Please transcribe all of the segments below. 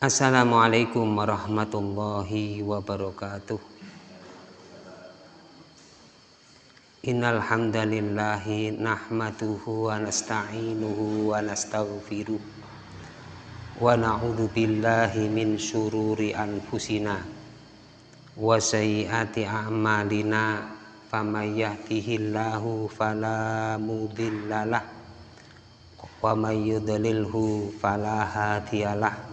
Assalamualaikum warahmatullahi wabarakatuh. Innal hamdalillahi wa nasta'inuhu wa nastaghfiruh wa na'udzu billahi min syururi anfusina. Wa sayyiati a'malina. Faman yahdihillahu fala wa may yudlilhu fala hadiyalah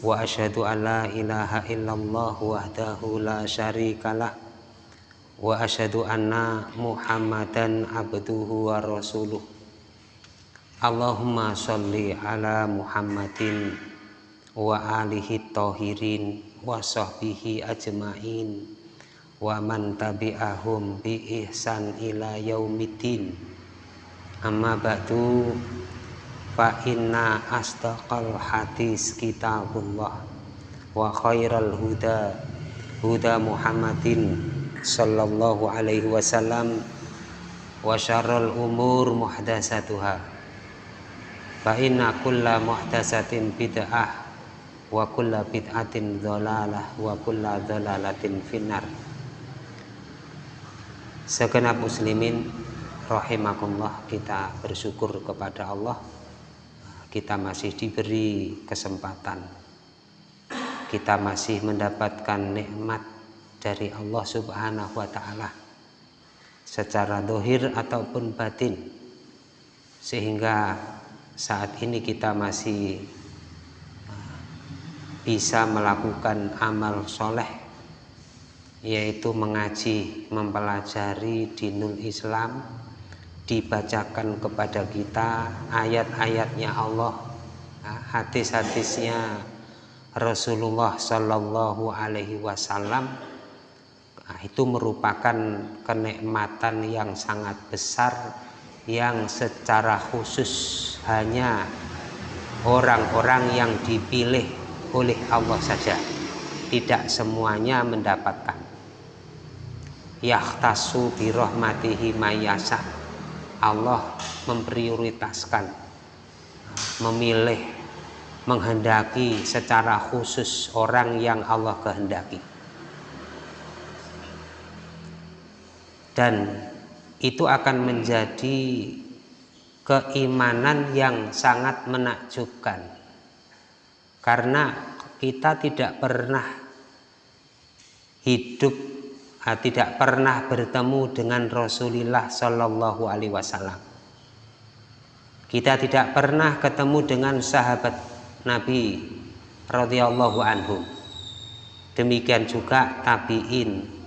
wa asyhadu an la ilaha illallah wahdahu la syarikalah wa asyhadu anna Muhammadan abduhu wa rasuluh. Allahumma sholli ala Muhammadin wa alihi tahirin wa sahbihi ajmain wa man tabi'ahum bi ihsan fa inna astaqal hadis kitabullah wa khairal huda huda Muhammadin sallallahu alaihi wasallam wa syarrul umur muhdasatuha. Fa inna kulla muhdasatin bid'ah wa kulla bid'atin dhalalah wa kulla dhalalatin finnar. Segenap muslimin rahimakumullah kita bersyukur kepada Allah kita masih diberi kesempatan. Kita masih mendapatkan nikmat dari Allah Subhanahu wa taala secara dohir ataupun batin. Sehingga saat ini kita masih uh, bisa melakukan amal soleh yaitu mengaji mempelajari dinul Islam dibacakan kepada kita ayat-ayatnya Allah hadis-hadisnya Rasulullah Shallallahu Alaihi Wasallam itu merupakan kenikmatan yang sangat besar yang secara khusus hanya orang-orang yang dipilih oleh Allah saja. Tidak semuanya mendapatkan. Yahtasu birahmatihi mayasa. Allah memprioritaskan, memilih, menghendaki secara khusus orang yang Allah kehendaki. dan itu akan menjadi keimanan yang sangat menakjubkan karena kita tidak pernah hidup tidak pernah bertemu dengan Rasulullah Shallallahu Alaihi Wasallam. Kita tidak pernah ketemu dengan sahabat Nabi radhiyallahu anhu. Demikian juga tabiin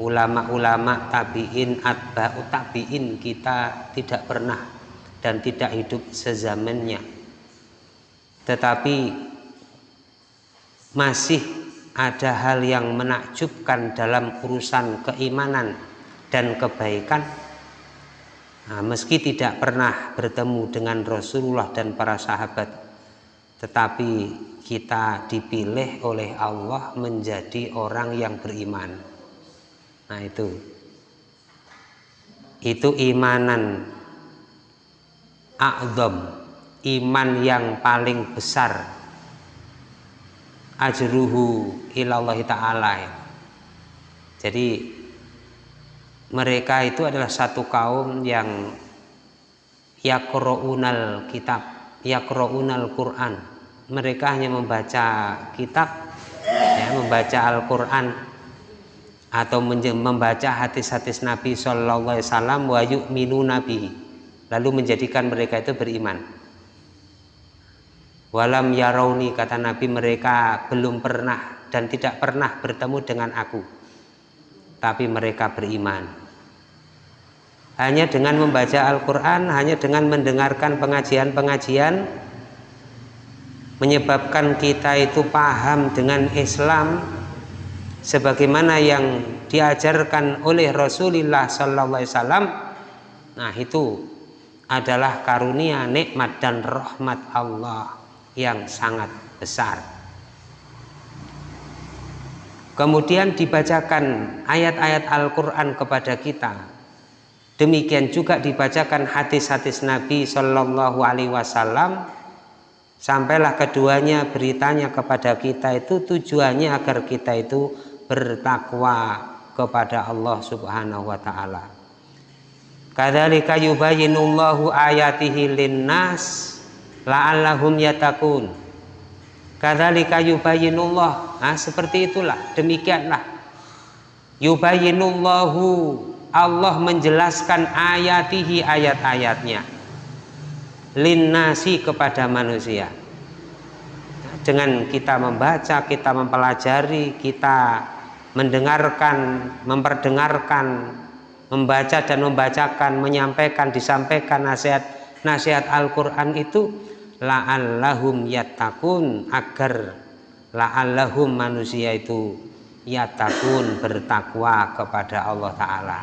ulama-ulama tabiin atba'u tabiin kita tidak pernah dan tidak hidup sezamannya. Tetapi masih ada hal yang menakjubkan dalam urusan keimanan dan kebaikan? Nah, meski tidak pernah bertemu dengan Rasulullah dan para sahabat tetapi kita dipilih oleh Allah menjadi orang yang beriman. Nah itu. Itu imanan A'zam Iman yang paling besar Ajruhu ilallah ta'ala. Jadi Mereka itu adalah satu kaum yang Yakro'unal kitab Yakro'unal Quran. Mereka hanya membaca kitab ya, Membaca Al-Quran atau membaca hadis-hadis Nabi Shallallahu Alaihi Wasallam wa yu'minu Nabi lalu menjadikan mereka itu beriman walam yarauni kata Nabi mereka belum pernah dan tidak pernah bertemu dengan aku. Tapi mereka beriman. Hanya dengan membaca Al-Quran hanya dengan mendengarkan pengajian-pengajian menyebabkan kita itu paham dengan Islam sebagaimana yang diajarkan oleh Rasulullah sallallahu alaihi nah itu adalah karunia nikmat dan rahmat Allah yang sangat besar. Kemudian dibacakan ayat-ayat Al-Quran kepada kita. Demikian juga dibacakan hadis-hadis Nabi Shallallahu Alaihi Wasallam. Sampailah keduanya beritanya kepada kita itu tujuannya agar kita itu bertakwa kepada Allah Subhanahu wa taala. Kadzalika yubayyinullahu ayatihi linnas la'allahum yatakun. Kadzalika yubayyinullah. Nah, seperti itulah, demikianlah. Yubayyinullahu Allah menjelaskan ayatihi ayat-ayatnya linnasi kepada manusia dengan kita membaca, kita mempelajari, kita mendengarkan, memperdengarkan, membaca dan membacakan, menyampaikan, disampaikan nasihat-nasihat Al-Quran itu la'allahum yatakun agar la'allahum manusia itu yatakun bertakwa kepada Allah Ta'ala.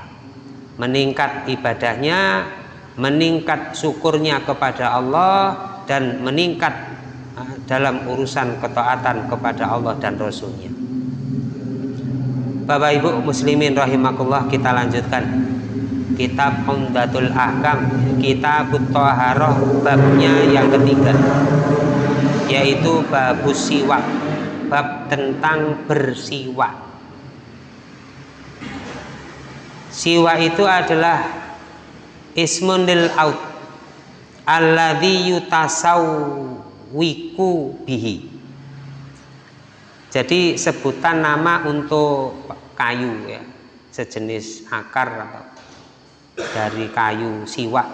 Meningkat ibadahnya meningkat syukurnya kepada Allah dan meningkat ah, dalam urusan ketaatan kepada Allah dan Rasulnya. Bapak Ibu muslimin rahimakumullah kita lanjutkan kitab Umdatul Ahkam kitab Taharah babnya yang ketiga yaitu babus siwak bab tentang bersiwak. Siwa itu adalah ismun lil out alladhi yutasawwiku bihi. Jadi sebutan nama untuk kayu ya sejenis akar atau dari kayu siwak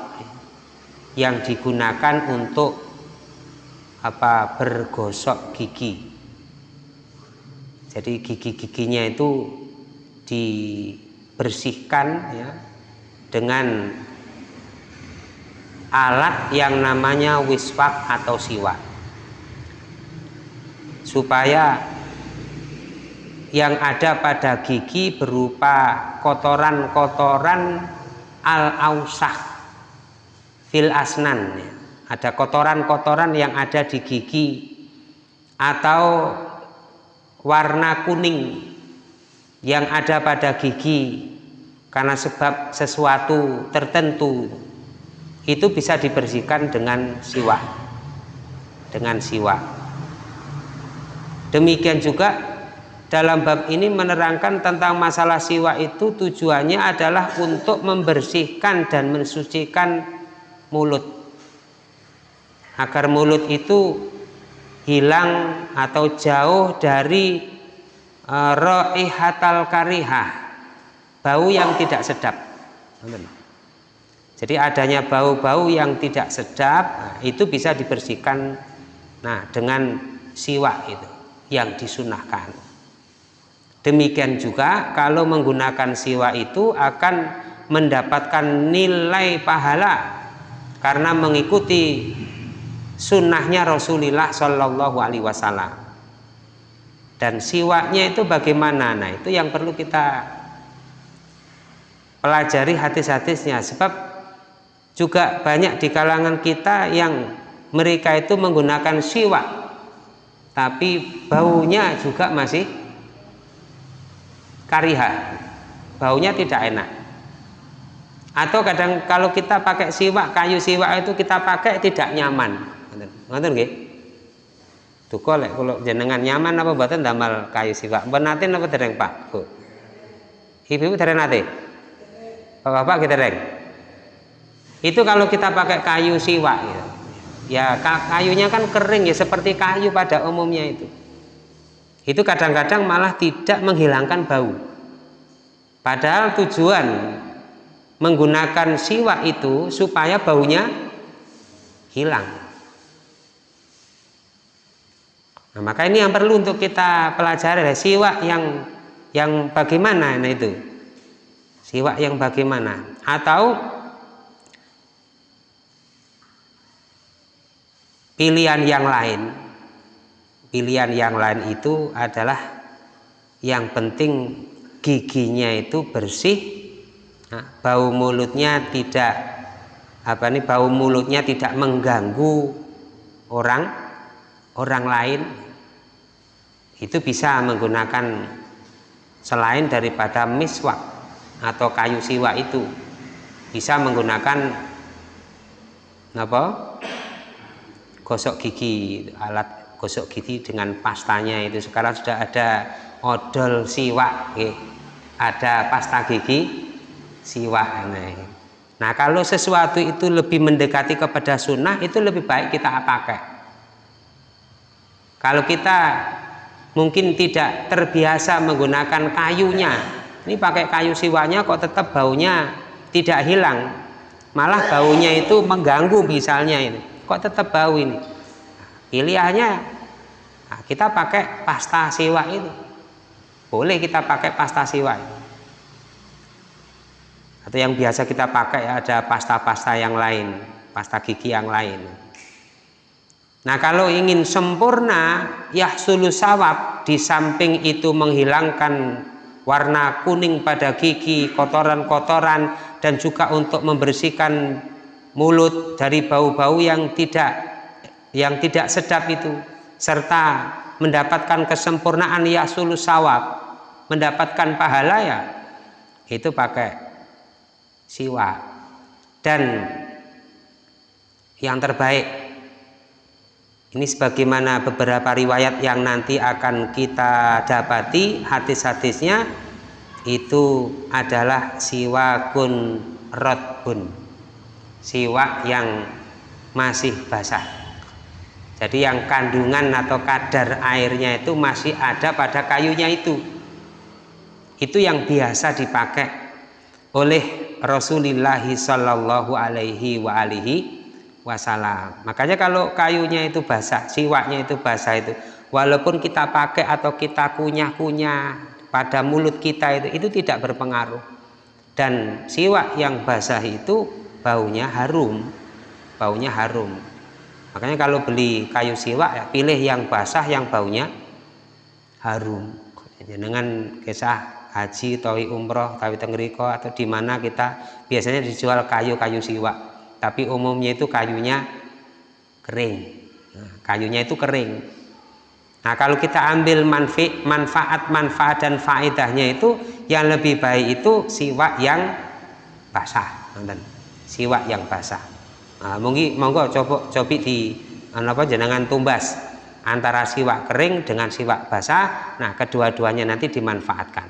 yang digunakan untuk apa bergosok gigi. Jadi gigi-giginya itu dibersihkan ya dengan alat yang namanya wiswak atau siwak. Supaya yang ada pada gigi berupa kotoran-kotoran al-ausah fil asnan. Ada kotoran-kotoran yang ada di gigi atau warna kuning yang ada pada gigi karena sebab sesuatu tertentu. Itu bisa dibersihkan dengan siwak dengan siwak. Demikian juga dalam bab ini menerangkan tentang masalah siwak itu tujuannya adalah untuk membersihkan dan mensucikan mulut. Agar mulut itu hilang atau jauh dari uh, roihatal karihah bau yang tidak sedap. Jadi adanya bau-bau yang tidak sedap itu bisa dibersihkan nah dengan siwak itu yang disunahkan demikian juga kalau menggunakan siwak itu akan mendapatkan nilai pahala karena mengikuti sunnahnya Rasulullah Shallallahu Alaihi Wasallam. Dan siwaknya itu bagaimana? Nah itu yang perlu kita pelajari hadis-hadisnya. Sebab juga banyak di kalangan kita yang mereka itu menggunakan siwak tapi baunya juga masih kariha. Baunya tidak enak. Atau kadang kalau kita pakai siwak kayu siwak itu kita pakai tidak nyaman. Ngoten nggih? Duka lek kula jenengan nyaman apa mboten damel kayu siwak? Ben nate napa dereng Pak? Bu. Ibu dereng nate? Bapak kita dereng? Itu kalau kita pakai kayu siwak ya, ya kayunya kan kering ya seperti kayu pada umumnya itu itu kadang-kadang malah tidak menghilangkan bau padahal tujuan menggunakan siwak itu supaya baunya hilang Nah, maka ini yang perlu untuk kita pelajari adalah siwak yang yang bagaimana nah itu. Siwak yang bagaimana atau pilihan yang lain. Pilihan yang lain itu adalah yang penting giginya itu bersih, nah, bau mulutnya tidak apa nih bau mulutnya tidak mengganggu orang orang lain. Itu bisa menggunakan selain daripada miswak atau kayu siwa itu. Bisa menggunakan apa gosok gigi alat gosok gigi dengan pastanya itu. Sekarang sudah ada odol siwak ada pasta gigi siwak nah kalau sesuatu itu lebih mendekati kepada sunnah itu lebih baik kita pakai. Kalau kita mungkin tidak terbiasa menggunakan kayunya ini pakai kayu siwaknya kok tetap baunya tidak hilang. Malah baunya itu mengganggu misalnya ini. Kok tetap bau ini pilihannya nah, kita pakai pasta siwa itu. Boleh kita pakai pasta siwa atau yang biasa kita pakai ada pasta-pasta yang lain pasta gigi yang lain. Nah kalau ingin sempurna ya sawab di samping itu menghilangkan warna kuning pada gigi kotoran-kotoran dan juga untuk membersihkan mulut dari bau-bau yang tidak yang tidak sedap itu serta mendapatkan kesempurnaan ya sawab mendapatkan pahala ya itu pakai siwa. Dan yang terbaik ini sebagaimana beberapa riwayat yang nanti akan kita dapati hadis-hadisnya itu adalah siwakun rotbun siwak yang masih basah jadi yang kandungan atau kadar airnya itu masih ada pada kayunya itu. Itu yang biasa dipakai oleh Rasulullah Shallallahu Alaihi wa alihi Wasallam. Makanya kalau kayunya itu basah siwaknya itu basah itu walaupun kita pakai atau kita kunyah-kunyah pada mulut kita itu itu tidak berpengaruh. Dan siwak yang basah itu baunya harum baunya harum makanya kalau beli kayu siwak ya pilih yang basah yang baunya harum. Dengan kisah haji tawi umroh tawi tengeriko atau di mana kita biasanya dijual kayu-kayu siwak. Tapi umumnya itu kayunya kering. Nah, kayunya itu kering. Nah kalau kita ambil manfaat manfaat dan faedahnya itu yang lebih baik itu siwak yang basah. Siwak yang basah nah, mungkin monggo coba cobi di apa jenengan tumbas antara siwak kering dengan siwak basah. Nah kedua-duanya nanti dimanfaatkan.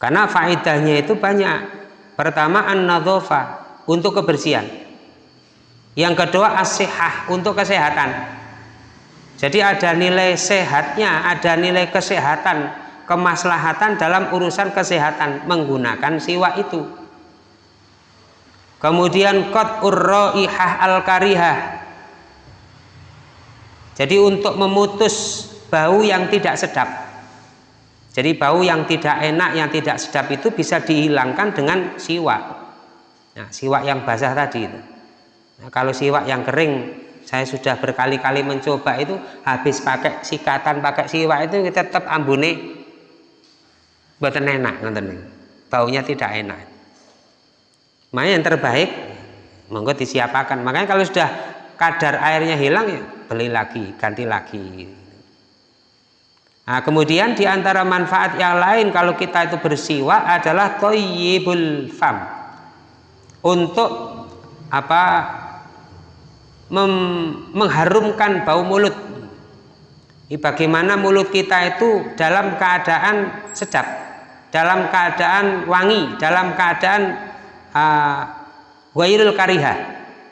Karena faedahnya itu banyak. Pertama an untuk kebersihan. Yang kedua as untuk kesehatan. Jadi ada nilai sehatnya ada nilai kesehatan kemaslahatan dalam urusan kesehatan menggunakan siwak itu kemudian kot urroihah al karihah jadi untuk memutus bau yang tidak sedap. Jadi bau yang tidak enak yang tidak sedap itu bisa dihilangkan dengan siwak. Nah, siwak yang basah tadi itu. Nah, kalau siwak yang kering saya sudah berkali-kali mencoba itu habis pakai sikatan pakai siwak itu tetap ambune. Buatan enak baunya tidak enak makanya yang terbaik monggo disiapakan. Makanya kalau sudah kadar airnya hilang ya beli lagi ganti lagi. Nah kemudian di antara manfaat yang lain kalau kita itu bersiwa adalah toyibul fam. Untuk apa mengharumkan bau mulut. Bagaimana mulut kita itu dalam keadaan sedap dalam keadaan wangi dalam keadaan uh, kariha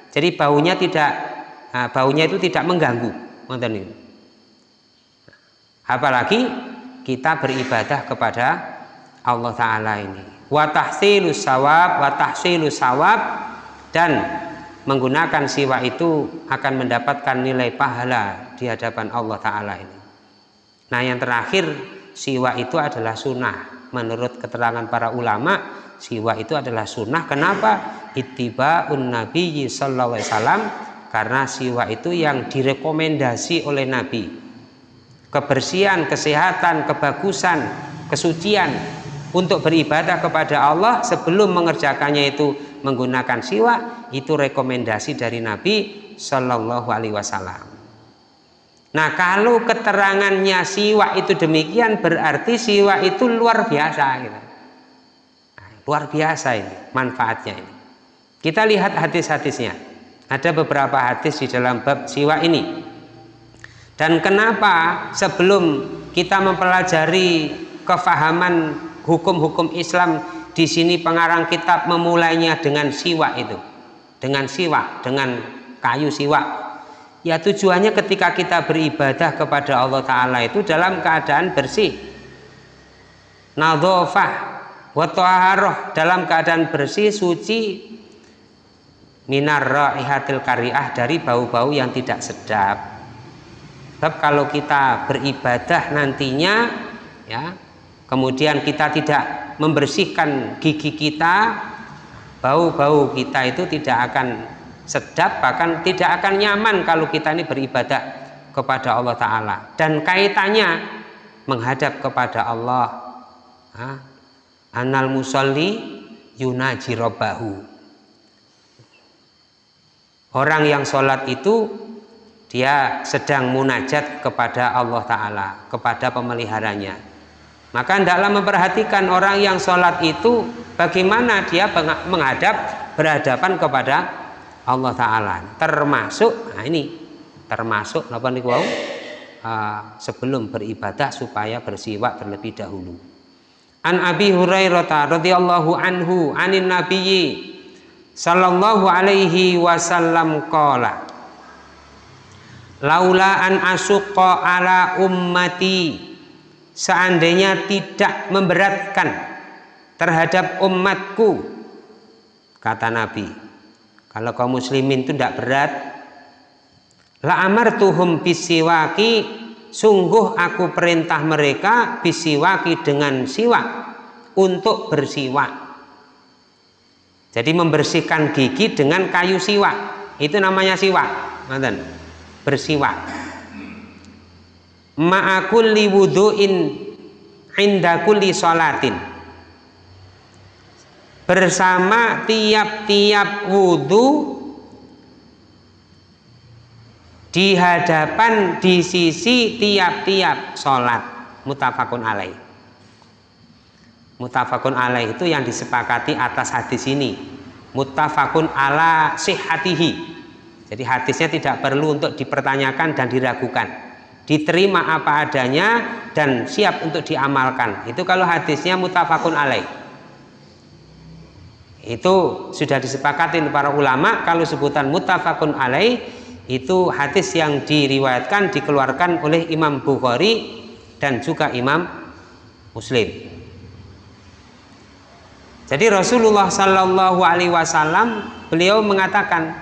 jadi baunya tidak baunya itu tidak mengganggu. Apalagi kita beribadah kepada Allah Ta'ala ini. Watahsilus sawab watahsilus sawab dan menggunakan siwa itu akan mendapatkan nilai pahala di hadapan Allah Ta'ala ini. Nah yang terakhir siwa itu adalah sunnah. Menurut keterangan para ulama siwa itu adalah sunnah. Kenapa? Ittiba'un nabi sallallahu alaihi wasallam karena siwa itu yang direkomendasi oleh nabi. Kebersihan kesehatan kebagusan kesucian untuk beribadah kepada Allah sebelum mengerjakannya itu menggunakan siwa itu rekomendasi dari nabi sallallahu alaihi wasallam. Nah kalau keterangannya siwa itu demikian berarti siwa itu luar biasa gitu. Luar biasa ini manfaatnya ini. Kita lihat hadis-hadisnya. Ada beberapa hadis di dalam bab siwak ini. Dan kenapa sebelum kita mempelajari kefahaman hukum-hukum Islam di sini pengarang kitab memulainya dengan siwak itu. Dengan siwak, dengan kayu siwak. Ya tujuannya ketika kita beribadah kepada Allah Ta'ala itu dalam keadaan bersih. Nadhofah wa dalam keadaan bersih, suci, minar raihatil kariah dari bau-bau yang tidak sedap. Sebab kalau kita beribadah nantinya ya kemudian kita tidak membersihkan gigi kita bau-bau kita itu tidak akan sedap bahkan tidak akan nyaman kalau kita ini beribadah kepada Allah Ta'ala. Dan kaitannya menghadap kepada Allah. Ha? Anal musalli yunaji robbahu Orang yang sholat itu dia sedang munajat kepada Allah Ta'ala, kepada pemeliharanya. Maka hendaklah memperhatikan orang yang sholat itu bagaimana dia menghadap berhadapan kepada Allah Ta'ala. Termasuk, nah ini termasuk uh, sebelum beribadah supaya bersiwak terlebih dahulu. An Abi Hurairah radhiyallahu anhu anin nabiyyi sallallahu alaihi wasallam qala laula an asuqa ala ummati seandainya tidak memberatkan terhadap umatku kata Nabi kalau kaum muslimin itu tidak berat la amartuhum bisiwaki sungguh aku perintah mereka bisiwaki dengan siwak untuk bersiwak jadi membersihkan gigi dengan kayu siwak. Itu namanya siwak. Bersiwak. Ma'akulli wudu'in inda kulli sholatin. Bersama tiap-tiap wudhu di hadapan di sisi tiap-tiap sholat mutafakun alaih Mutafakun alaih itu yang disepakati atas hadis ini. Mutafakun ala sihatihi. Jadi hadisnya tidak perlu untuk dipertanyakan dan diragukan. Diterima apa adanya dan siap untuk diamalkan. Itu kalau hadisnya mutafakun alaih. Itu sudah disepakati para ulama kalau sebutan mutafakun alaih itu hadis yang diriwayatkan dikeluarkan oleh Imam Bukhari dan juga Imam Muslim. Jadi Rasulullah Shallallahu Alaihi Wasallam beliau mengatakan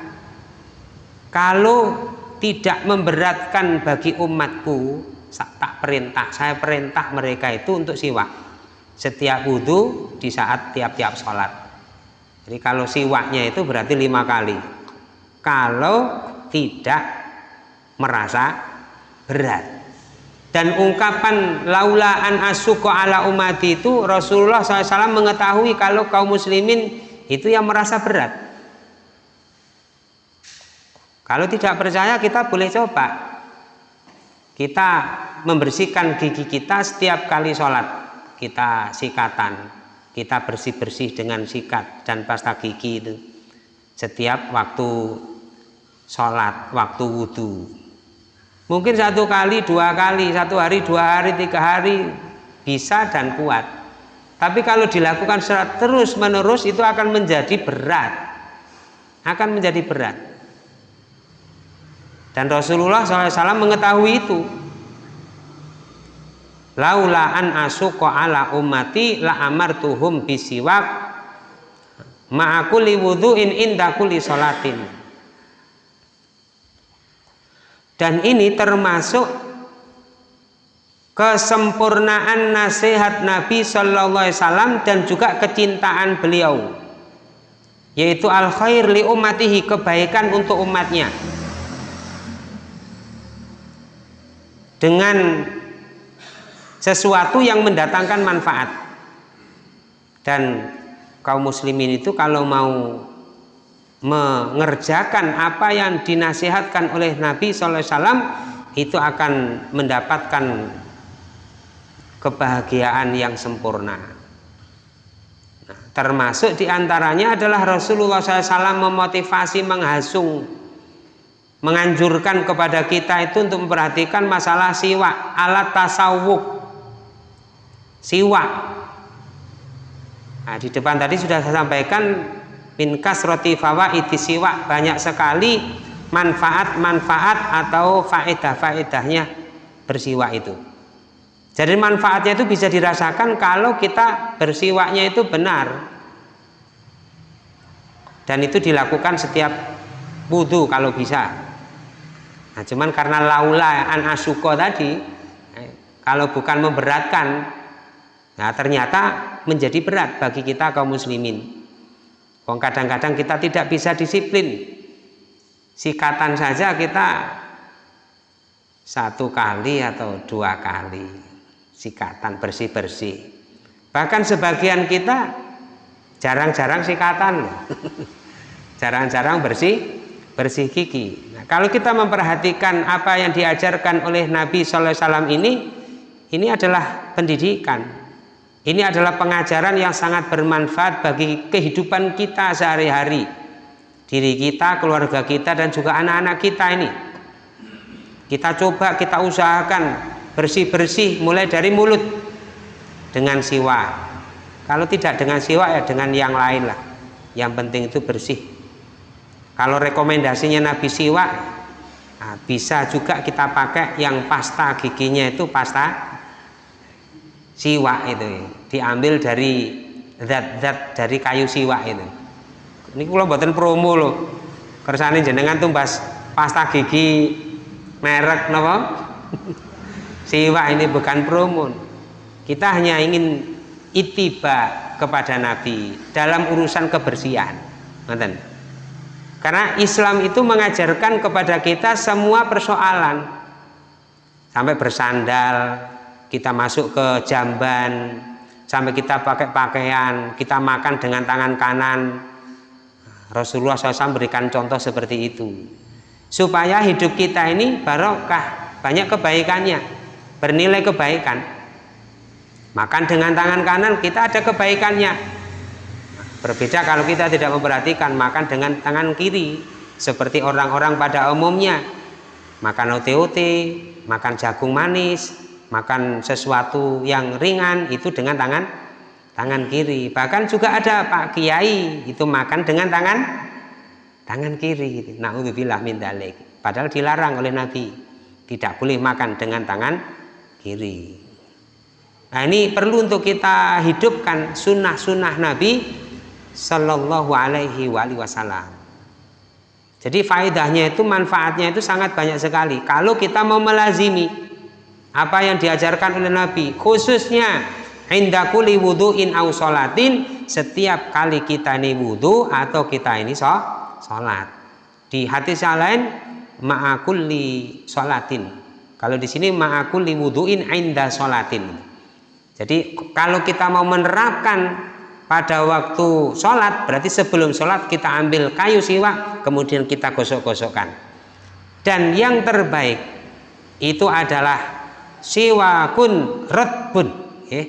kalau tidak memberatkan bagi umatku tak perintah saya perintah mereka itu untuk siwak. Setiap wudhu di saat tiap-tiap sholat. Jadi kalau siwaknya itu berarti lima kali. Kalau tidak merasa berat. Dan ungkapan laula an asuko ala umat itu Rasulullah SAW mengetahui kalau kaum muslimin itu yang merasa berat. Kalau tidak percaya kita boleh coba. Kita membersihkan gigi kita setiap kali sholat. Kita sikatan kita bersih-bersih dengan sikat dan pasta gigi itu setiap waktu sholat waktu wudhu Mungkin satu kali, dua kali, satu hari, dua hari, tiga hari bisa dan kuat. Tapi kalau dilakukan secara terus menerus itu akan menjadi berat. Akan menjadi berat. Dan Rasulullah SAW mengetahui itu. Laula an asuko ala ummati la amartuhum bisiwak ma'akuli wudhu'in inda kulli sholatin dan ini termasuk kesempurnaan nasihat Nabi Shallallahu Alaihi Wasallam dan juga kecintaan beliau yaitu al khair li umatihi kebaikan untuk umatnya. Dengan sesuatu yang mendatangkan manfaat. Dan kaum muslimin itu kalau mau mengerjakan apa yang dinasihatkan oleh Nabi SAW itu akan mendapatkan kebahagiaan yang sempurna. Nah, termasuk di antaranya adalah Rasulullah SAW memotivasi menghasung menganjurkan kepada kita itu untuk memperhatikan masalah siwak alat tasawuf. Siwak. Nah, di depan tadi sudah saya sampaikan minkas roti fawa iti siwak. Banyak sekali manfaat-manfaat atau faedah-faedahnya bersiwak itu. Jadi manfaatnya itu bisa dirasakan kalau kita bersiwaknya itu benar. Dan itu dilakukan setiap wudhu kalau bisa. Nah, cuman karena laula an asuko tadi, eh, kalau bukan memberatkan, nah ternyata menjadi berat bagi kita kaum muslimin. Kadang-kadang kita tidak bisa disiplin. Sikatan saja kita satu kali atau dua kali sikatan bersih-bersih. Bahkan sebagian kita jarang-jarang sikatan. Jarang-jarang bersih bersih gigi. Nah, kalau kita memperhatikan apa yang diajarkan oleh Nabi Sallallahu Alaihi Wasallam ini, ini adalah pendidikan. Ini adalah pengajaran yang sangat bermanfaat bagi kehidupan kita sehari-hari. Diri kita, keluarga kita, dan juga anak-anak kita ini. Kita coba, kita usahakan bersih-bersih mulai dari mulut dengan siwa. Kalau tidak dengan siwa ya dengan yang lain lah. Yang penting itu bersih kalau rekomendasinya Nabi Siwak nah, bisa juga kita pakai yang pasta giginya itu pasta siwak itu. Diambil dari zat-zat dari kayu siwak itu. Ini kalau buatan promo loh kersane jenengan tumbas pasta gigi merek nopo siwak ini bukan promo. Kita hanya ingin itiba kepada Nabi dalam urusan kebersihan. Ngerti? Karena Islam itu mengajarkan kepada kita semua persoalan. Sampai bersandal, kita masuk ke jamban, sampai kita pakai pakaian, kita makan dengan tangan kanan. Rasulullah SAW berikan contoh seperti itu. Supaya hidup kita ini barokah, banyak kebaikannya, bernilai kebaikan. Makan dengan tangan kanan kita ada kebaikannya, Berbeda kalau kita tidak memperhatikan makan dengan tangan kiri seperti orang-orang pada umumnya makan ote-ote, makan jagung manis, makan sesuatu yang ringan itu dengan tangan tangan kiri. Bahkan juga ada Pak Kiai itu makan dengan tangan tangan kiri. Nauzubillah min dalik. Padahal dilarang oleh Nabi. Tidak boleh makan dengan tangan kiri. Nah ini perlu untuk kita hidupkan sunnah-sunnah Nabi Sallallahu alaihi wasallam. Jadi faedahnya itu manfaatnya itu sangat banyak sekali. Kalau kita mau melazimi apa yang diajarkan oleh Nabi, khususnya indakuli wuduin au solatin setiap kali kita ini wudhu atau kita ini so, sholat. Di hadis yang lain ma'akulli sholatin. Kalau di sini ma'akulli wuduin inda sholatin. Jadi kalau kita mau menerapkan pada waktu sholat berarti sebelum sholat kita ambil kayu siwak kemudian kita gosok-gosokkan dan yang terbaik itu adalah siwakun rotbun. Eh,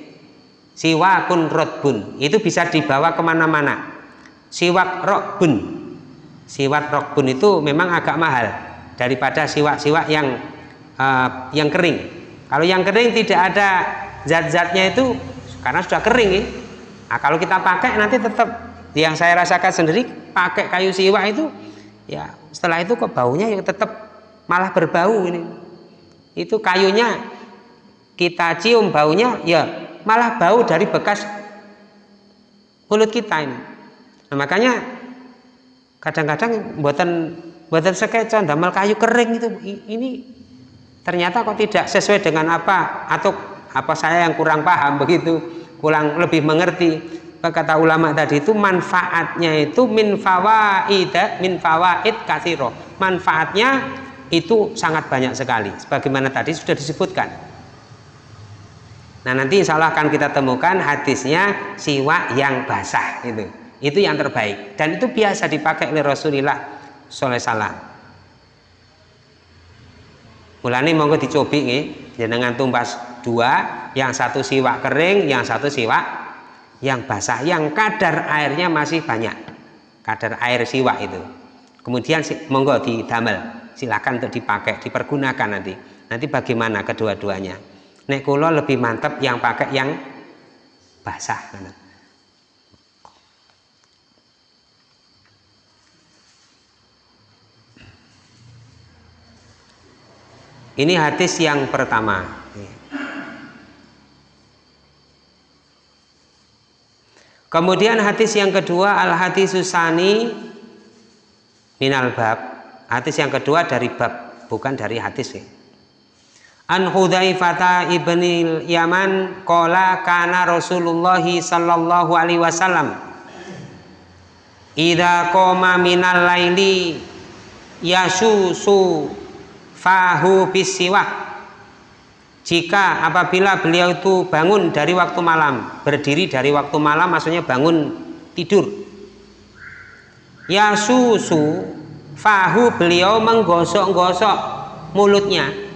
siwakun rotbun. Itu bisa dibawa ke mana-mana. Siwak rokbun. Siwak rokbun itu memang agak mahal daripada siwak-siwak yang uh, yang kering. Kalau yang kering tidak ada zat-zatnya itu karena sudah kering eh, Nah, kalau kita pakai nanti tetap yang saya rasakan sendiri pakai kayu siwa itu ya setelah itu kok baunya ya tetap malah berbau ini. Itu kayunya kita cium baunya ya malah bau dari bekas mulut kita ini. Nah, makanya kadang-kadang buatan buatan sekecon damel kayu kering itu ini ternyata kok tidak sesuai dengan apa atau apa saya yang kurang paham begitu. Kurang lebih mengerti. Kata ulama tadi itu manfaatnya itu min fawaid min fawaid kasiro manfaatnya itu sangat banyak sekali sebagaimana tadi sudah disebutkan nah nanti insya Allah akan kita temukan hadisnya siwa yang basah itu itu yang terbaik. Dan itu biasa dipakai oleh Rasulullah Sallallahu Salam mulanya monggo dicobi nih jenengan tumbas dua yang satu siwak kering yang satu siwak yang basah yang kadar airnya masih banyak. Kadar air siwak itu. Kemudian monggo di damel silakan untuk dipakai dipergunakan nanti. Nanti bagaimana kedua-duanya nek kulo lebih mantap yang pakai yang basah ini hadis yang pertama Kemudian hadis yang kedua al hadis susani minal bab. Hadis yang kedua dari bab, bukan dari hadis ya. An Hudzaifah ibnil Yaman qala kana Rasulullah sallallahu alaihi wasallam Idza qoma minal laili yasusu fahu bisiwak jika apabila beliau itu bangun dari waktu malam berdiri dari waktu malam maksudnya bangun tidur ya susu fahu beliau menggosok-gosok mulutnya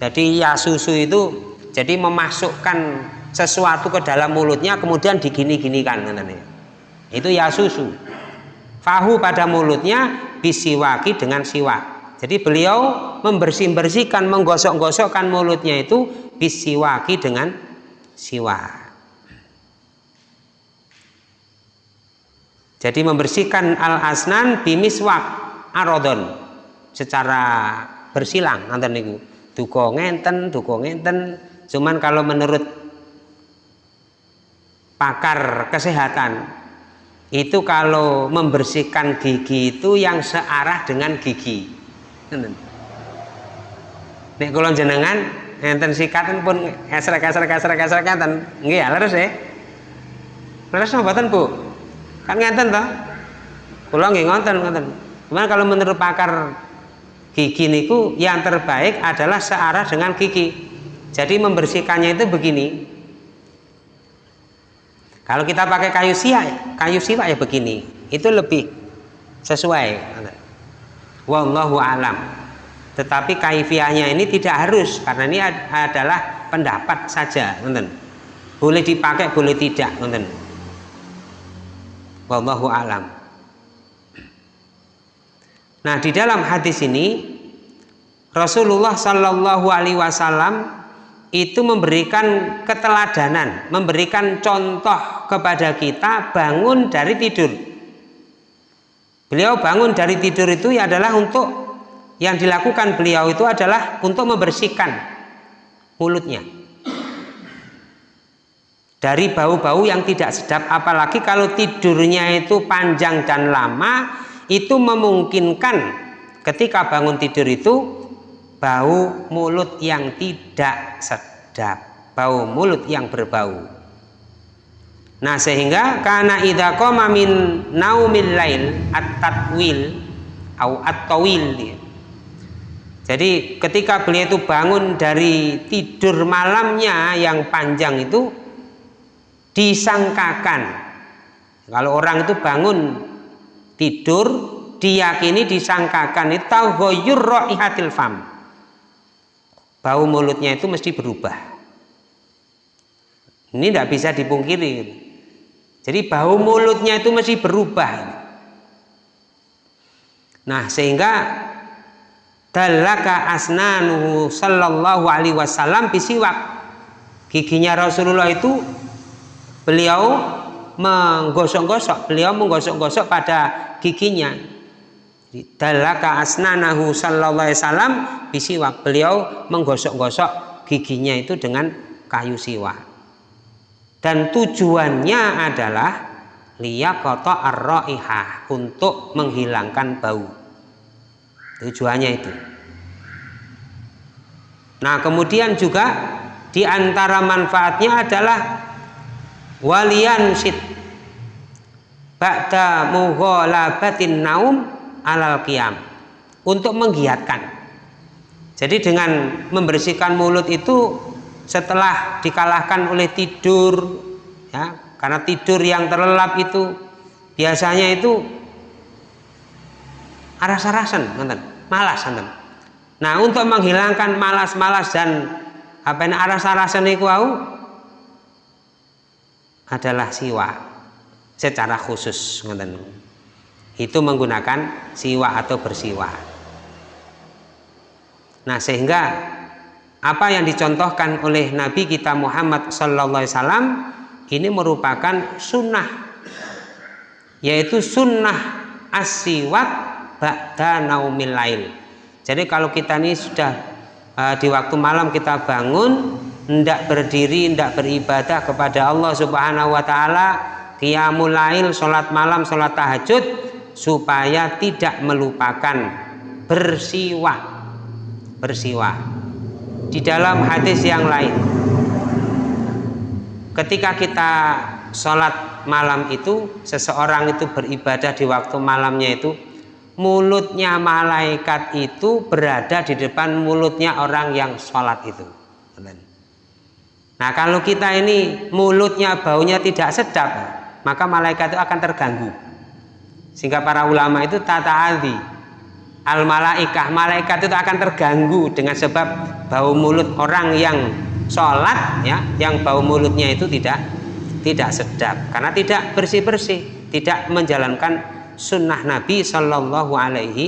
jadi ya susu itu jadi memasukkan sesuatu ke dalam mulutnya kemudian digini-ginikan itu ya susu fahu pada mulutnya bisiwaki dengan siwak jadi beliau membersih-bersihkan, menggosok-gosokkan mulutnya itu bisiwaki dengan siwak. Jadi membersihkan al-asnan bimiswak arodon secara bersilang nanti niku. Duko ngenten, duko ngenten. Cuman kalau menurut pakar kesehatan itu kalau membersihkan gigi itu yang searah dengan gigi Nek kula jenengan enten sikatan pun esrek esrek esrek esrek enten. Nggih ya leres ya. Leres mboten Bu? Kan ngenten toh? Kula nggih ngonten ngoten. Cuman kalau menurut pakar gigi niku yang terbaik adalah searah dengan gigi. Jadi membersihkannya itu begini. Kalau kita pakai kayu siak, kayu siwak ya begini. Itu lebih sesuai wallahu alam tetapi kaifiahnya ini tidak harus karena ini adalah pendapat saja nonton boleh dipakai boleh tidak nonton wallahu alam nah di dalam hadis ini Rasulullah Shallallahu Alaihi Wasallam itu memberikan keteladanan, memberikan contoh kepada kita bangun dari tidur. Beliau bangun dari tidur itu ya adalah untuk yang dilakukan beliau itu adalah untuk membersihkan mulutnya. Dari bau-bau yang tidak sedap apalagi kalau tidurnya itu panjang dan lama itu memungkinkan ketika bangun tidur itu bau mulut yang tidak sedap bau mulut yang berbau. Nah sehingga karena idza qama min naumil lail at-tatwil au at-tawil Jadi ketika beliau itu bangun dari tidur malamnya yang panjang itu disangkakan. Kalau orang itu bangun tidur diyakini disangkakan itu taghayyur raihatil fam bau mulutnya itu mesti berubah ini tidak bisa dipungkiri jadi bau mulutnya itu masih berubah. Nah, sehingga dalaka asnanuhu sallallahu alaihi wasallam bisiwak. Giginya Rasulullah itu beliau menggosok-gosok, beliau menggosok-gosok pada giginya. Dalaka asnanahu sallallahu alaihi wasallam bisiwak. Beliau menggosok-gosok giginya itu dengan kayu siwak dan tujuannya adalah liyaqata ar-raihah untuk menghilangkan bau tujuannya itu nah kemudian juga di antara manfaatnya adalah walian sit ba'da mughalabatin naum alal qiyam. Untuk menggiatkan. Jadi dengan membersihkan mulut itu setelah dikalahkan oleh tidur ya karena tidur yang terlelap itu biasanya itu aras-arasan malas nonton. nah untuk menghilangkan malas-malas dan apa aras-arasan itu adalah siwa secara khusus nonton. itu menggunakan siwa atau bersiwa Nah, sehingga apa yang dicontohkan oleh Nabi kita Muhammad wasallam ini merupakan sunnah yaitu sunnah asiwak ba'da naumil lail. Jadi kalau kita ini sudah uh, di waktu malam kita bangun hendak berdiri, hendak beribadah kepada Allah Subhanahu wa taala, qiyamul lail, salat malam, salat tahajud supaya tidak melupakan bersiwak. Bersiwak di dalam hadis yang lain ketika kita sholat malam itu seseorang itu beribadah di waktu malamnya itu mulutnya malaikat itu berada di depan mulutnya orang yang sholat itu nah kalau kita ini mulutnya baunya tidak sedap maka malaikat itu akan terganggu. Sehingga para ulama itu tata aldi al malaikah malaikat itu akan terganggu dengan sebab bau mulut orang yang sholat ya yang bau mulutnya itu tidak tidak sedap. Karena tidak bersih bersih tidak menjalankan sunnah Nabi Shallallahu Alaihi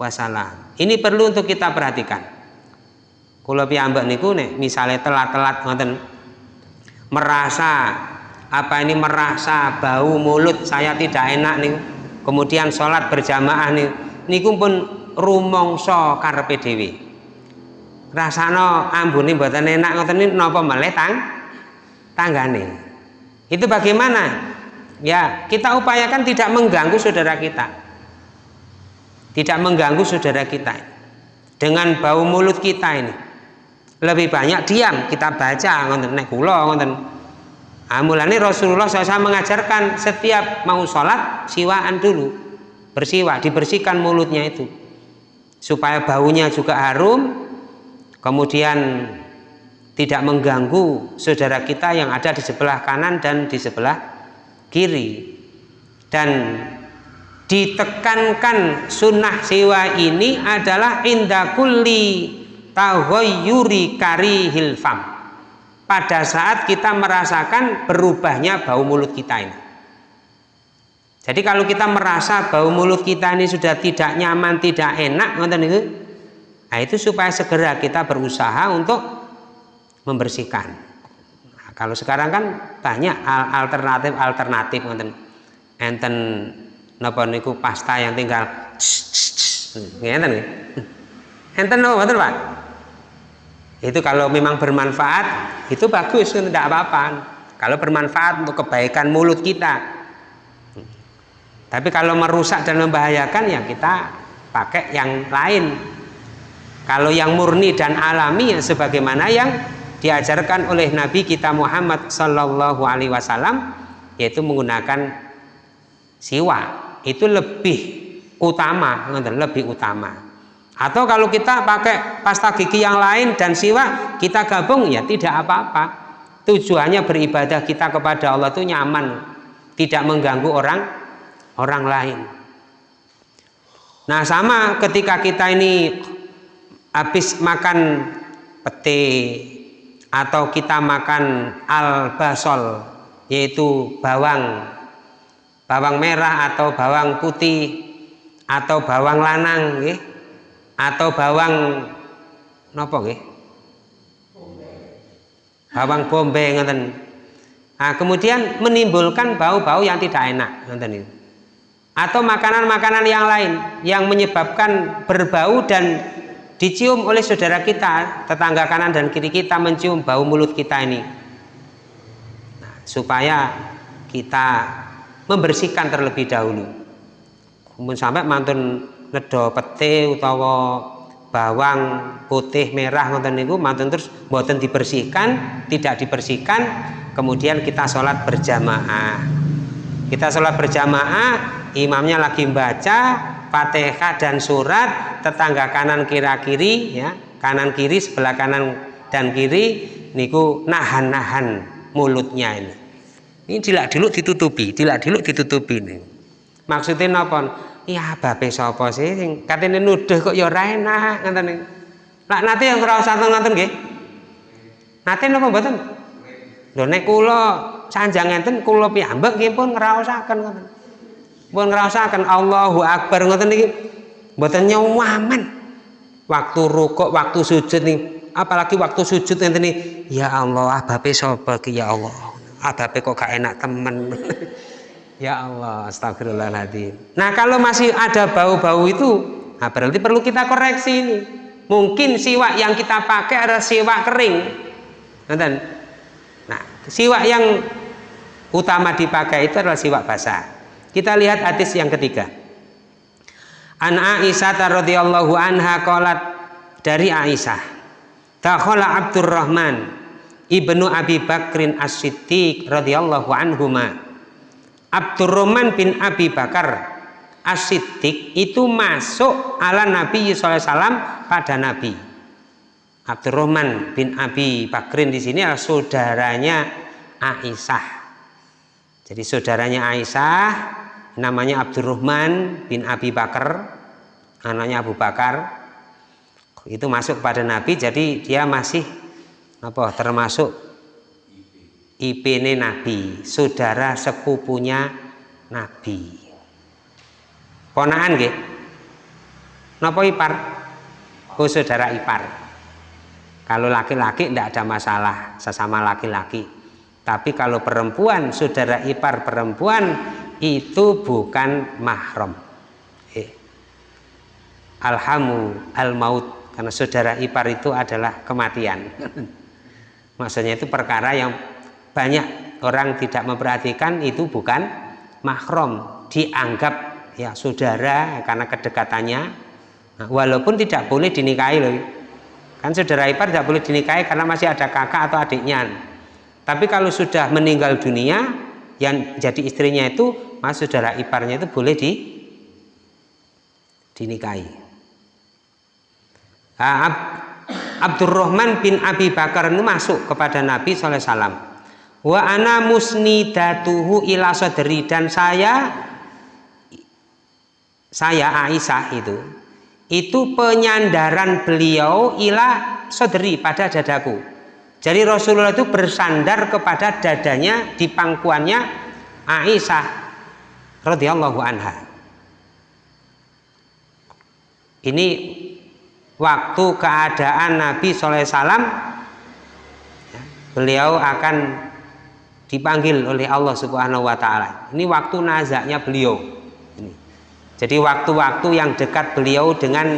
Wasallam. Ini perlu untuk kita perhatikan kalau piambak niku nih misalnya telat-telat ngoten merasa apa ini merasa bau mulut saya tidak enak nih kemudian sholat berjamaah nih niku pun rumangsa karepe dhewe. Rasana ambune mboten enak ngoten niku napa meleh tang? Tanggane. Itu bagaimana? Ya kita upayakan tidak mengganggu saudara kita. Tidak mengganggu saudara kita. Dengan bau mulut kita ini lebih banyak diam kita baca ngoten nek kula ngoten Amulane Rasulullah SAW mengajarkan setiap mau sholat siwaan dulu. Bersiwak dibersihkan mulutnya itu. Supaya baunya juga harum kemudian tidak mengganggu saudara kita yang ada di sebelah kanan dan di sebelah kiri. Dan ditekankan sunnah siwa ini adalah indakuli tahoyuri kari hilfam pada saat kita merasakan berubahnya bau mulut kita ini jadi kalau kita merasa bau mulut kita ini sudah tidak nyaman, tidak enak, itu, nah itu supaya segera kita berusaha untuk membersihkan. Nah, kalau sekarang kan banyak alternatif alternatif, enten napa niku pasta yang tinggal ngeten nggih. Enten napa Pak? Itu kalau memang bermanfaat itu bagus, tidak apa-apa. Kalau bermanfaat untuk kebaikan mulut kita, tapi kalau merusak dan membahayakan ya kita pakai yang lain. Kalau yang murni dan alami ya sebagaimana yang diajarkan oleh Nabi kita Muhammad Sallallahu Alaihi Wasallam yaitu menggunakan siwa. Itu lebih utama lebih utama atau kalau kita pakai pasta gigi yang lain dan siwa kita gabung ya tidak apa-apa. Tujuannya beribadah kita kepada Allah itu nyaman tidak mengganggu orang orang lain. Nah sama ketika kita ini habis makan pete atau kita makan al basol yaitu bawang. Bawang merah atau bawang putih atau bawang lanang nggih atau bawang nopo nggih? Bawang bombay ngoten. Nah, kemudian menimbulkan bau-bau yang tidak enak ngoten itu. Atau makanan-makanan yang lain yang menyebabkan berbau dan dicium oleh saudara kita tetangga kanan dan kiri kita mencium bau mulut kita ini. Nah, supaya kita membersihkan terlebih dahulu. Kemudian sampai mantun ngedo pete utawa bawang putih merah ngoten niku mantun terus boten dibersihkan tidak dibersihkan kemudian kita sholat berjamaah. Kita sholat berjamaah imamnya lagi membaca fatihah dan surat tetangga kanan kira kiri ya kanan kiri sebelah kanan dan kiri niku nahan-nahan mulutnya ini. Ini dilak diluk ditutupi dilak diluk ditutupi ini. Maksudnya napa iya babe sapa sih? Sing katene nuduh kok ya ora enak ngoten. Lak nate yang ora usah ngoten nggih? Nate napa mboten? Lho nek kula sanjang enten kula piyambak nggih pun ngraosaken ngoten. Pun ngerasakan Allahu Akbar ngoten niki. Mboten nyawaman waktu rukuk waktu sujud nih apalagi waktu sujud nanti nih ya Allah abape sapa ya Allah abape kok gak enak temen ya Allah astagfirullahaladzim nah kalau masih ada bau-bau itu nah berarti perlu kita koreksi ini. Mungkin siwak yang kita pakai adalah siwak kering. Nah siwak yang utama dipakai itu adalah siwak basah. Kita lihat hadis yang ketiga. An Aisyah radhiyallahu anha qalat dari Aisyah. Takhala Abdurrahman ibnu Abi Bakrin As-Siddiq radhiyallahu anhuma. Abdurrahman bin Abi Bakar As-Siddiq itu masuk ala Nabi SAW pada Nabi. Abdurrahman bin Abi Bakrin di sini adalah saudaranya Aisyah. Jadi saudaranya Aisyah namanya Abdurrahman bin Abi Bakar anaknya Abu Bakar itu masuk kepada Nabi jadi dia masih apa termasuk IP ini Nabi saudara sepupunya Nabi. Ponaan nggih. Napa ipar? Oh saudara ipar. Kalau laki-laki tidak ada masalah sesama laki-laki. Tapi kalau perempuan saudara ipar perempuan itu bukan mahram. Eh. alhamu al maut karena saudara ipar itu adalah kematian. Maksudnya itu perkara yang banyak orang tidak memperhatikan itu bukan mahram dianggap ya saudara karena kedekatannya. Nah, walaupun tidak boleh dinikahi loh. Kan saudara ipar tidak boleh dinikahi karena masih ada kakak atau adiknya. Tapi kalau sudah meninggal dunia yang jadi istrinya itu mas saudara iparnya itu boleh di dinikahi. Nah, Ab, Abdurrahman bin Abi Bakar itu masuk kepada Nabi SAW wa ana musnidatuhu ila sodri dan saya saya Aisyah itu itu penyandaran beliau ila sodri pada dadaku jadi Rasulullah itu bersandar kepada dadanya di pangkuannya Aisyah radhiyallahu anha. Ini waktu keadaan Nabi SAW beliau akan dipanggil oleh Allah Subhanahu wa taala. Ini waktu nazaknya beliau. Jadi waktu-waktu yang dekat beliau dengan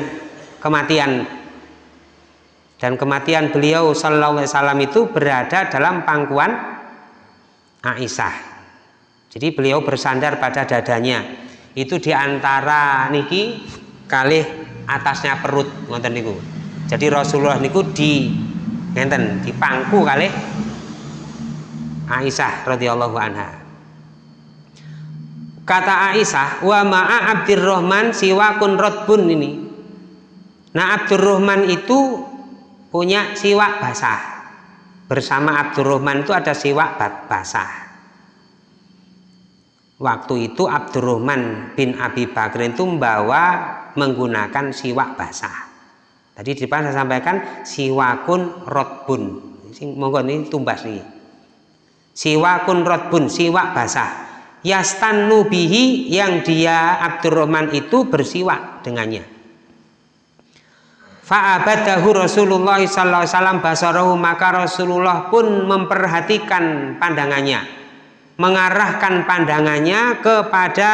kematian. Dan kematian beliau sallallahu alaihi wasallam itu berada dalam pangkuan Aisyah. Jadi beliau bersandar pada dadanya. Itu di antara niki kali atasnya perut ngonten niku. Jadi Rasulullah niku di ngenten di pangku kali Aisyah radhiyallahu anha kata Aisyah wa ma'a Abdurrahman siwakun rotbun ini nah Abdurrahman itu punya siwak basah bersama Abdurrahman itu ada siwak basah Waktu itu Abdurrahman bin Abi Bakr itu membawa menggunakan siwak basah. Tadi di depan saya sampaikan siwakun rotbun. Monggo ini tumbas nih. Siwakun rotbun, siwak basah. Yastan nubihi yang dia Abdurrahman itu bersiwak dengannya. Fa'abadahu Rasulullah sallallahu basarahu maka Rasulullah pun memperhatikan pandangannya mengarahkan pandangannya kepada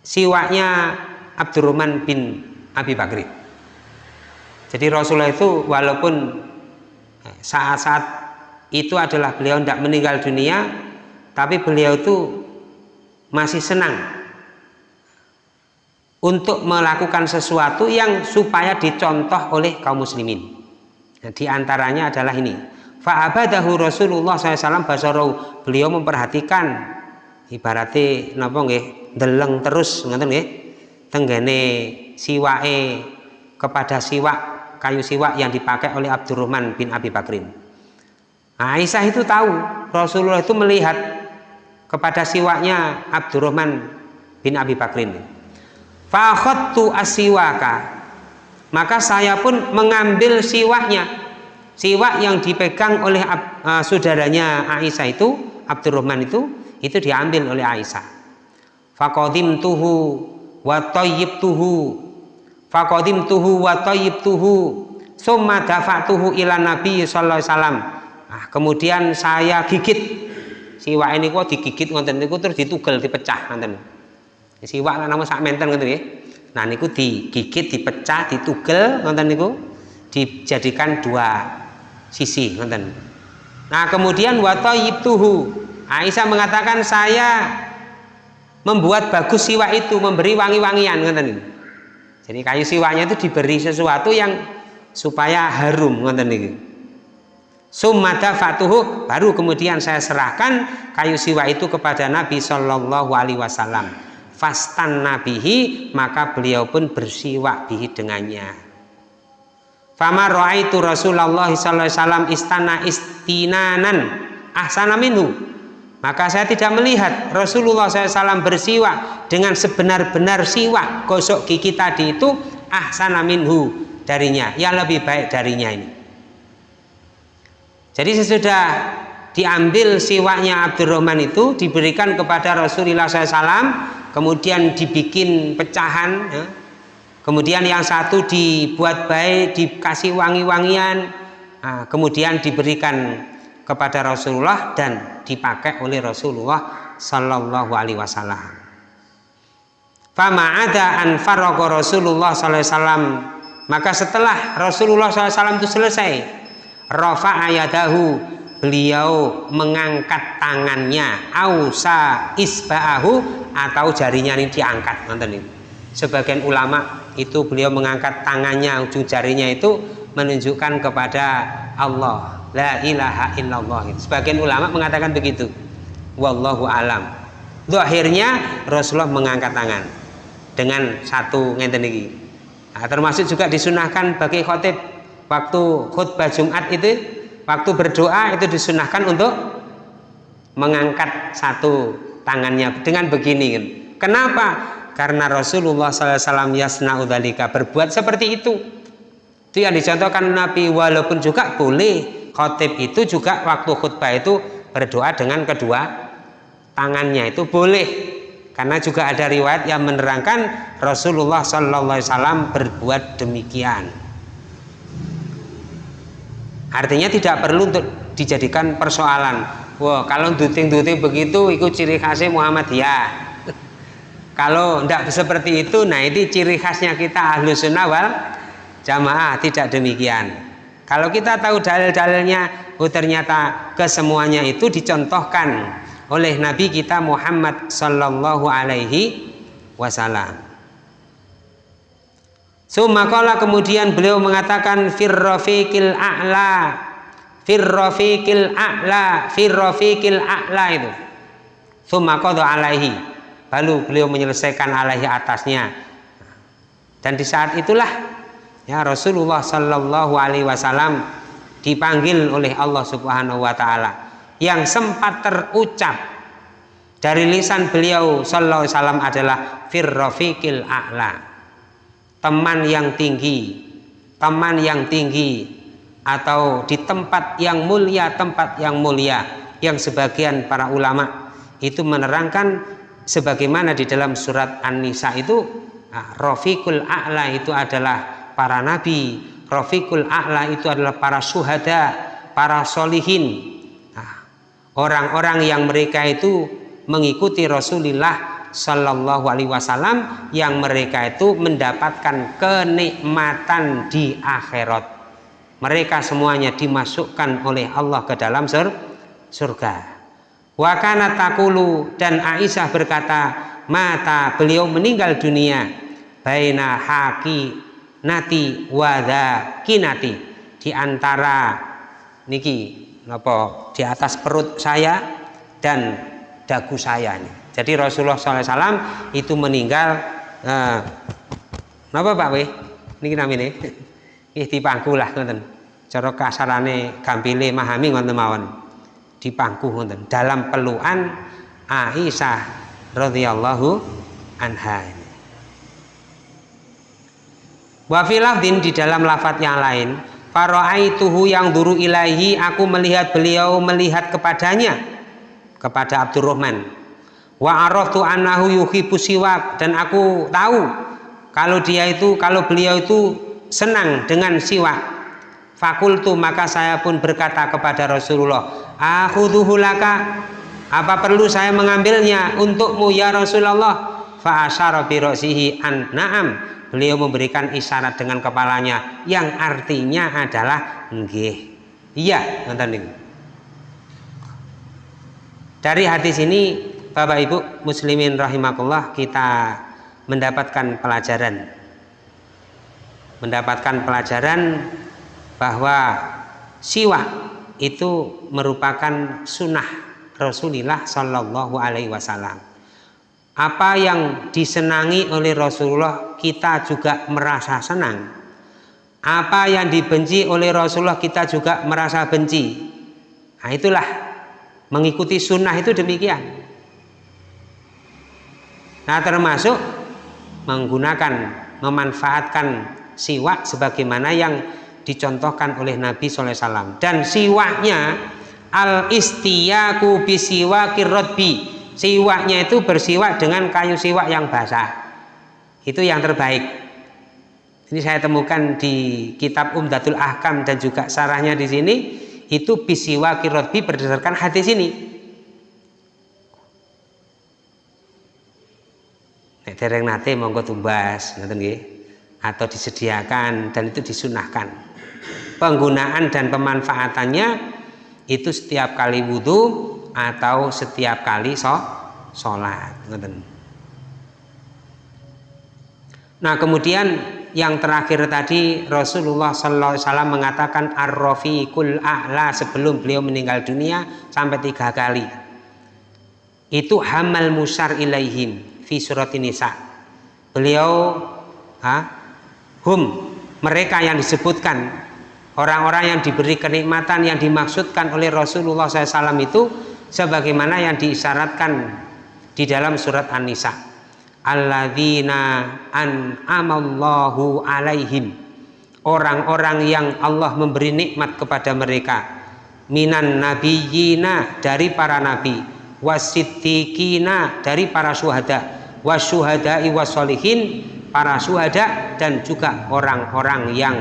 siwaknya Abdurrahman bin Abi Bakri. Jadi Rasulullah itu walaupun saat-saat itu adalah beliau tidak meninggal dunia, tapi beliau itu masih senang untuk melakukan sesuatu yang supaya dicontoh oleh kaum muslimin. Nah, di antaranya adalah ini, Fa'abadahu Rasulullah SAW basarau beliau memperhatikan ibaratnya napa nggih deleng terus ngoten nggih tenggene siwae kepada siwak kayu siwak yang dipakai oleh Abdurrahman bin Abi Bakrin. Aisyah itu tahu Rasulullah itu melihat kepada siwaknya Abdurrahman bin Abi Bakrin. Fakhattu asiwaka maka saya pun mengambil siwaknya siwak yang dipegang oleh uh, saudaranya Aisyah itu Abdurrahman itu itu diambil oleh Aisyah fakodim tuhu wa tuhu Fakodim tuhu wa tuhu summa dafa'tuhu ila nabi sallallahu alaihi wasallam. Nah, kemudian saya gigit. Siwak ini kok digigit ngonten niku terus ditugel dipecah ngonten siwak nama sak menten ngoten nggih. Nah niku digigit dipecah ditugel ngonten niku dijadikan dua sisi ngonten nah kemudian wa tuhu Aisyah mengatakan saya membuat bagus siwak itu memberi wangi-wangian ngonten niku jadi kayu siwaknya itu diberi sesuatu yang supaya harum ngoten niki. Sumada fatuhu baru kemudian saya serahkan kayu siwa itu kepada Nabi Shallallahu Alaihi Wasallam. Fastan nabihi maka beliau pun bersiwak bihi dengannya. Fama itu Rasulullah sallallahu alaihi wasallam istana istinanan ahsana minhu maka saya tidak melihat Rasulullah SAW bersiwak dengan sebenar-benar siwak gosok gigi tadi itu ahsana minhu darinya yang lebih baik darinya ini jadi sesudah diambil siwaknya Abdurrahman itu diberikan kepada Rasulullah SAW kemudian dibikin pecahan ya. kemudian yang satu dibuat baik dikasih wangi-wangian nah, kemudian diberikan kepada Rasulullah dan dipakai oleh Rasulullah Sallallahu Alaihi Wasallam. Fama ada Rasulullah Sallallahu Alaihi Wasallam maka setelah Rasulullah SAW itu selesai Rafa ayadahu beliau mengangkat tangannya ausa isba'ahu atau jarinya ini diangkat nonton ini sebagian ulama itu beliau mengangkat tangannya ujung jarinya itu menunjukkan kepada Allah. La ilaha illallah. Sebagian ulama mengatakan begitu. Wallahu alam. Akhirnya Rasulullah mengangkat tangan dengan satu ngenten ini nah, termasuk juga disunahkan bagi khotib. Waktu khutbah Jumat itu waktu berdoa itu disunahkan untuk mengangkat satu tangannya dengan begini kan. kenapa? Karena Rasulullah SAW yasna berbuat seperti itu itu yang dicontohkan Nabi walaupun juga boleh. Khotib itu juga waktu khutbah itu berdoa dengan kedua tangannya itu boleh. Karena juga ada riwayat yang menerangkan Rasulullah Wasallam berbuat demikian. Artinya tidak perlu untuk dijadikan persoalan. Wah kalau duting-duting begitu ikut ciri khasnya Muhammadiyah. Kalau tidak seperti itu nah ini ciri khasnya kita ahlu sunnah wal jamaah tidak demikian. Kalau kita tahu dalil-dalilnya, oh ternyata kesemuanya itu dicontohkan oleh Nabi kita Muhammad Sallallahu Alaihi Wasallam. Sumakola kemudian beliau mengatakan firrofikil a'la firrofikil a'la firrofikil a'la itu. Sumakodo alaihi. Lalu beliau menyelesaikan alaihi atasnya. Dan di saat itulah ya Rasulullah Shallallahu Alaihi Wasallam dipanggil oleh Allah Subhanahu Wa Taala yang sempat terucap dari lisan beliau Sallallahu Alaihi Wasallam adalah firrofikil a'la. Teman yang tinggi teman yang tinggi atau di tempat yang mulia tempat yang mulia yang sebagian para ulama itu menerangkan sebagaimana di dalam surat An-Nisa itu nah, Rafiqul A'la itu adalah para nabi Rafiqul A'la itu adalah para syuhada para solihin. Nah, orang-orang yang mereka itu mengikuti Rasulullah Shallallahu Alaihi Wasallam yang mereka itu mendapatkan kenikmatan di akhirat. Mereka semuanya dimasukkan oleh Allah ke dalam sur surga. Wakana takulu dan Aisyah berkata mata beliau meninggal dunia baina haki nati wada kinati di antara niki napa di atas perut saya dan dagu saya ini. Jadi Rasulullah SAW itu meninggal eh, Pak Weh? Niki namine ih dipangku lah ngoten. Cara kasarane gampile memahami ngoten mawon. Dipangku ngoten dalam pelukan Aisyah radhiyallahu anha. Wa filafdin di dalam lafat yang lain, tuhu yang duru ilahi, aku melihat beliau melihat kepadanya, kepada Abdurrahman. Wa araftu annahu yuhibbu siwak dan aku tahu kalau dia itu kalau beliau itu senang dengan siwak. Fakultu maka saya pun berkata kepada Rasulullah akhudhuhu laka apa perlu saya mengambilnya untukmu ya Rasulullah? Fa asyara bi an na'am beliau memberikan isyarat dengan kepalanya yang artinya adalah nggih. Iya nonton dari hadis ini Bapak Ibu muslimin rahimakumullah kita mendapatkan pelajaran. Mendapatkan pelajaran bahwa siwak itu merupakan sunnah Rasulullah Shallallahu Alaihi Wasallam apa yang disenangi oleh Rasulullah kita juga merasa senang. Apa yang dibenci oleh Rasulullah kita juga merasa benci. Nah itulah mengikuti sunnah itu demikian. Nah termasuk menggunakan memanfaatkan siwak sebagaimana yang dicontohkan oleh Nabi SAW dan siwaknya al istiyaku bisiwakir rodbi siwaknya itu bersiwak dengan kayu siwak yang basah. Itu yang terbaik. Ini saya temukan di kitab Umdatul Ahkam dan juga sarahnya di sini. Itu bisiwakir rodbi berdasarkan hadis ini. Dereng nate monggo tumbas ngoten nggih. Atau disediakan dan itu disunahkan. Penggunaan dan pemanfaatannya itu setiap kali wudhu atau setiap kali so, sholat nah kemudian yang terakhir tadi Rasulullah Wasallam mengatakan ar-rafiqul a'la sebelum beliau meninggal dunia sampai tiga kali. Itu hamal musar ilaihim fi surat nisa. Beliau ha, hum mereka yang disebutkan. Orang-orang yang diberi kenikmatan yang dimaksudkan oleh Rasulullah SAW itu sebagaimana yang diisyaratkan di dalam surat An-Nisa. Alladzina an'amallahu alaihim. Orang-orang yang Allah memberi nikmat kepada mereka. Minan nabiyina dari para nabi. Wasiddiqina dari para syuhada. Wasyuhada'i wasolihin para syuhada dan juga orang-orang yang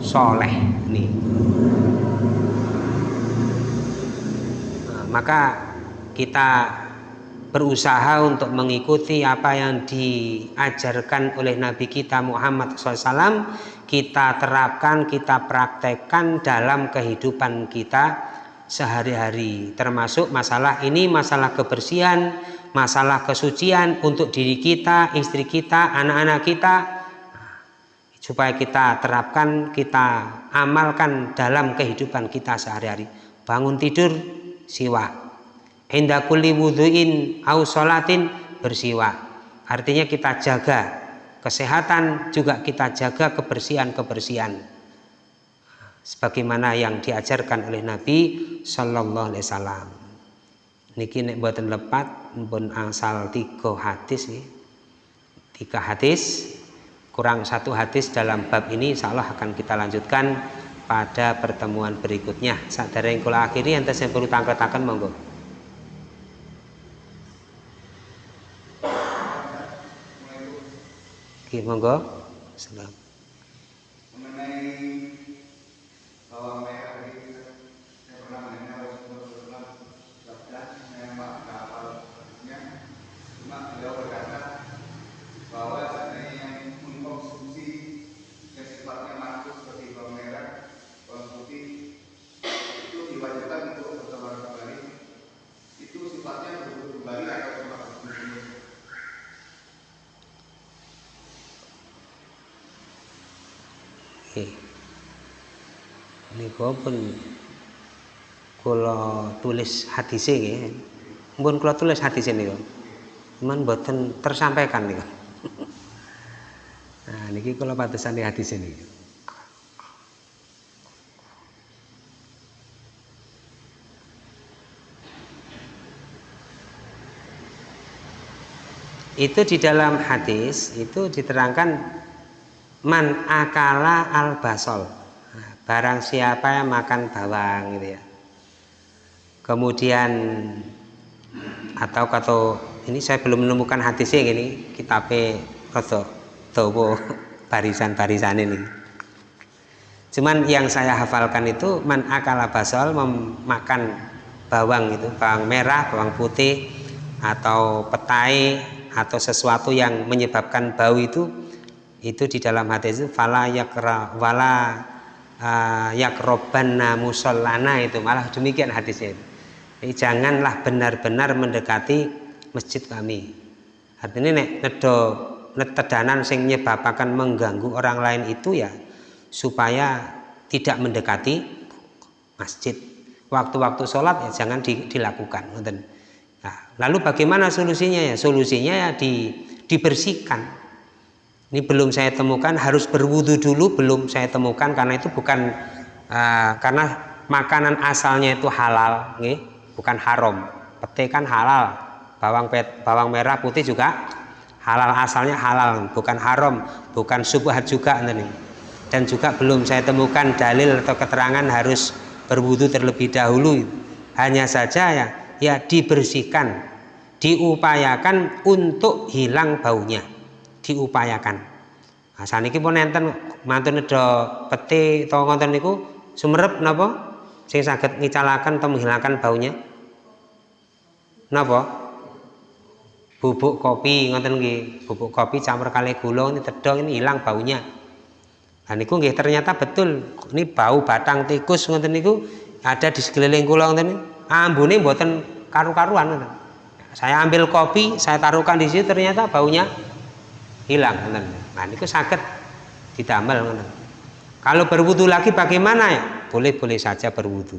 soleh. Nih maka kita berusaha untuk mengikuti apa yang diajarkan oleh Nabi kita Muhammad SAW kita terapkan, kita praktekkan dalam kehidupan kita sehari-hari. Termasuk masalah ini masalah kebersihan masalah kesucian untuk diri kita, istri kita, anak-anak kita. Supaya kita terapkan, kita amalkan dalam kehidupan kita sehari-hari. Bangun tidur siwa. Indah kulli wudhuin au sholatin bersiwa. Artinya kita jaga kesehatan juga kita jaga kebersihan-kebersihan sebagaimana yang diajarkan oleh Nabi Shallallahu Alaihi Wasallam niki nek buatan lepat pun asal tiga hadis nih tiga hadis kurang satu hadis dalam bab ini insya Allah akan kita lanjutkan pada pertemuan berikutnya saat dari yang kula akhiri yang saya perlu tangkatakan monggo Oke, monggo. Assalamualaikum. Menika pun kula tulis hadis nggih. Mumpun kula tulis hadis niku. Cuman mboten tersampaikan niku. Nah niki kula patesan hadis ini. Itu di dalam hadis itu diterangkan man akala al basol barang siapa yang makan bawang gitu ya. Kemudian atau kata ini saya belum menemukan hadisnya gini kitab rodo towo barisan-barisan ini. Cuman yang saya hafalkan itu man akala basol memakan bawang itu bawang merah bawang putih atau petai atau sesuatu yang menyebabkan bau itu itu di dalam hadis itu fala yakra wala uh, yakrobanna musallana itu. Malah demikian hadisnya itu. Jadi, janganlah benar-benar mendekati masjid kami. Artinya nek nedo netedanan sing nyebabakan mengganggu orang lain itu ya supaya tidak mendekati masjid. Waktu-waktu sholat ya jangan di, dilakukan nah, lalu bagaimana solusinya ya? Solusinya ya di, dibersihkan ini belum saya temukan harus berwudu dulu belum saya temukan karena itu bukan uh, karena makanan asalnya itu halal nih, bukan haram. Pete kan halal bawang pet, bawang merah putih juga halal asalnya halal bukan haram bukan subhat juga nih dan juga belum saya temukan dalil atau keterangan harus berwudu terlebih dahulu. Hanya saja ya ya dibersihkan diupayakan untuk hilang baunya diupayakan. Nah, saniki pun enten mantun ada peti atau ngonten niku sumerep napa? Sing saged ngicalaken atau menghilangkan baunya. Napa? Bubuk kopi ngonten nggih. Bubuk kopi campur kali gula ini tedong ini hilang baunya. Nah niku nggih ternyata betul. Ini bau batang tikus ngoten niku ada di sekeliling kula ngoten ambune mboten karu-karuan. Saya ambil kopi, saya taruhkan di situ ternyata baunya hilang ngoten. Nah niku didamel ngoten. Kalau berwudu lagi bagaimana ya? Boleh-boleh saja berwudu.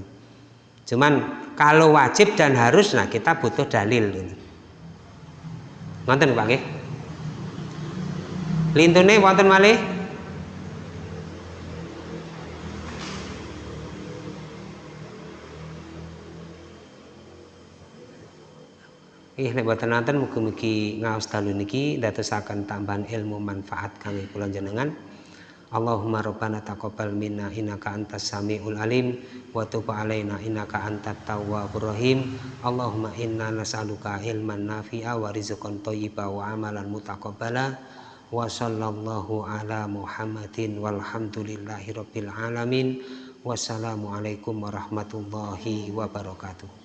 Cuman kalau wajib dan harus nah kita butuh dalil ngoten. Ngoten Pak nggih. Lintune wonten malih Ih nek boten nonton mugi-mugi ngaos dalu niki dadosaken tambahan ilmu manfaat kami kula jenengan. Allahumma rabbana taqabbal minna innaka antas samiul alim wa tub alaina innaka antat tawwabur rahim. Allahumma inna nas'aluka ilman nafi'a wa rizqan thayyiba wa amalan mutaqabbala. Wa sallallahu ala Muhammadin walhamdulillahi rabbil alamin. Wassalamualaikum warahmatullahi wabarakatuh.